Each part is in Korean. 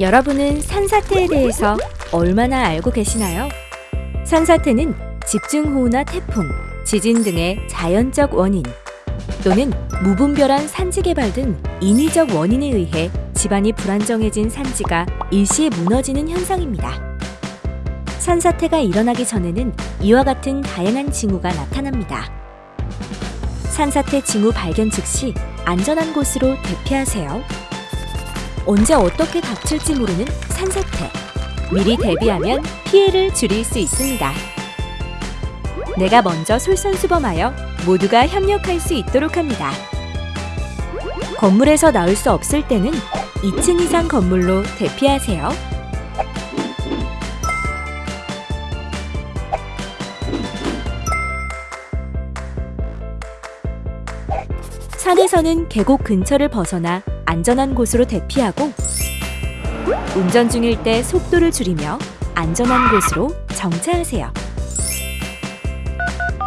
여러분은 산사태에 대해서 얼마나 알고 계시나요? 산사태는 집중호우나 태풍, 지진 등의 자연적 원인 또는 무분별한 산지 개발 등 인위적 원인에 의해 집안이 불안정해진 산지가 일시에 무너지는 현상입니다. 산사태가 일어나기 전에는 이와 같은 다양한 징후가 나타납니다. 산사태 징후 발견 즉시 안전한 곳으로 대피하세요. 언제 어떻게 닥칠지 모르는 산사태. 미리 대비하면 피해를 줄일 수 있습니다. 내가 먼저 솔선수범하여 모두가 협력할 수 있도록 합니다. 건물에서 나올 수 없을 때는 2층 이상 건물로 대피하세요. 산에서는 계곡 근처를 벗어나 안전한 곳으로 대피하고 운전 중일 때 속도를 줄이며 안전한 곳으로 정차하세요.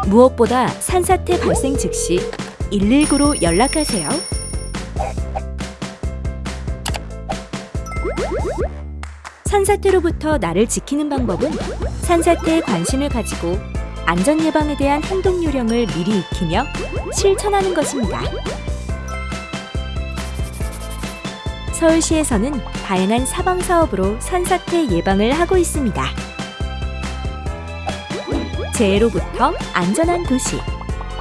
무엇보다 산사태 발생 즉시 119로 연락하세요. 산사태로부터 나를 지키는 방법은 산사태에 관심을 가지고 안전 예방에 대한 행동 요령을 미리 익히며 실천하는 것입니다. 서울시에서는 다양한 사방 사업으로 산사태 예방을 하고 있습니다. 재해로부터 안전한 도시,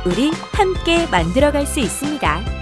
우리 함께 만들어갈 수 있습니다.